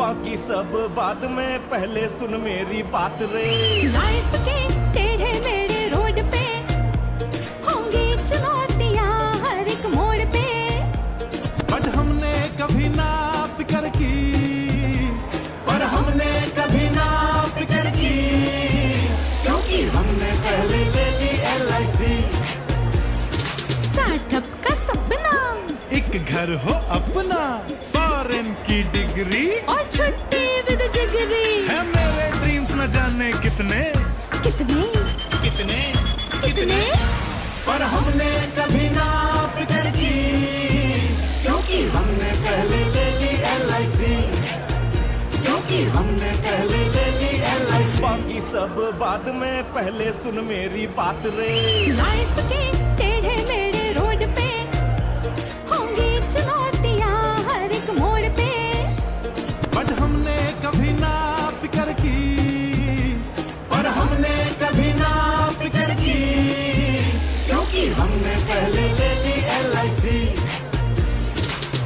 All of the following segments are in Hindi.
सब बाद में पहले सुन मेरी बात रे। लाइफ के टेढ़े मेढ़े रोड पे होंगी चुनौतियाँ हर एक मोड़ पे। बट हमने कभी ना फ़िक्र की पर हमने कभी ना फ़िक्र की क्योंकि हमने पहले ले ली एल स्टार्टअप का सपना। एक घर हो अपना की डिग्री और छुट्टी विद जिगरी। है मेरे ड्रीम्स न जाने कितने। कितने? कितने? कितने? पर हमने कभी ना फ़िक्र की क्योंकि हमने पहले ले ली एलआईसी क्योंकि हमने पहले ले ली एल बाकी सब बाद में पहले सुन मेरी बात रे। लाइफ के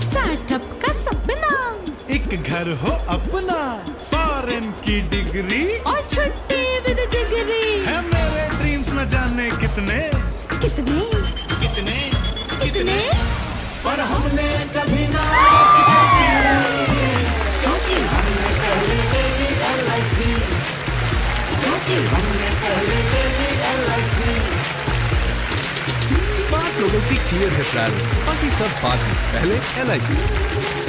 स्टार्टअप का सपना। एक घर हो अपना फॉरेन की डिग्री। और छुट्टी विद जिगरी। है मेरे ड्रीम्स न जाने कितने। कितने? कितने? कितने? पर हमने कभी ना क्योंकि हमने पहले क्योंकि हमने पहले लोगों की क्लियर है प्लान बाकी सब बात पहले एलआईसी